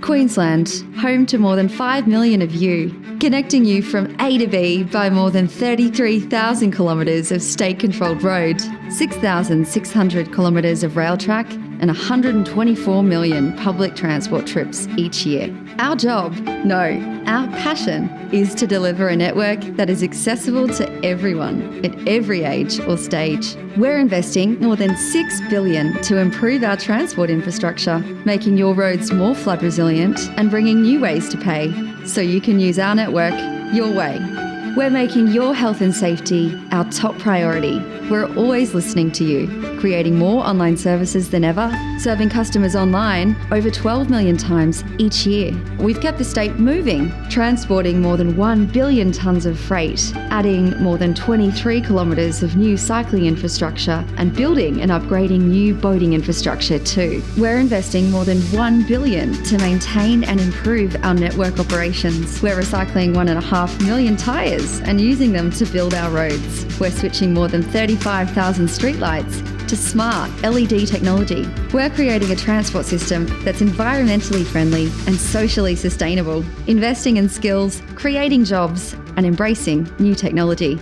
Queensland, home to more than 5 million of you, connecting you from A to B by more than 33,000 kilometres of state controlled road, 6,600 kilometres of rail track, and 124 million public transport trips each year. Our job, no, our passion is to deliver a network that is accessible to everyone at every age or stage. We're investing more than 6 billion to improve our transport infrastructure, making your roads more flood resilient and bringing new ways to pay so you can use our network your way. We're making your health and safety our top priority. We're always listening to you, creating more online services than ever, serving customers online over 12 million times each year. We've kept the state moving, transporting more than 1 billion tonnes of freight, adding more than 23 kilometres of new cycling infrastructure, and building and upgrading new boating infrastructure too. We're investing more than 1 billion to maintain and improve our network operations. We're recycling 1.5 million tyres and using them to build our roads. We're switching more than 35,000 streetlights to smart LED technology. We're creating a transport system that's environmentally friendly and socially sustainable, investing in skills, creating jobs, and embracing new technology.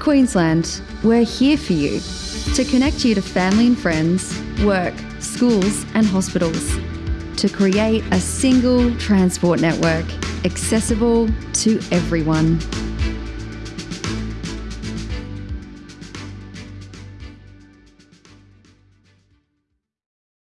Queensland, we're here for you to connect you to family and friends, work, schools, and hospitals. To create a single transport network accessible to everyone.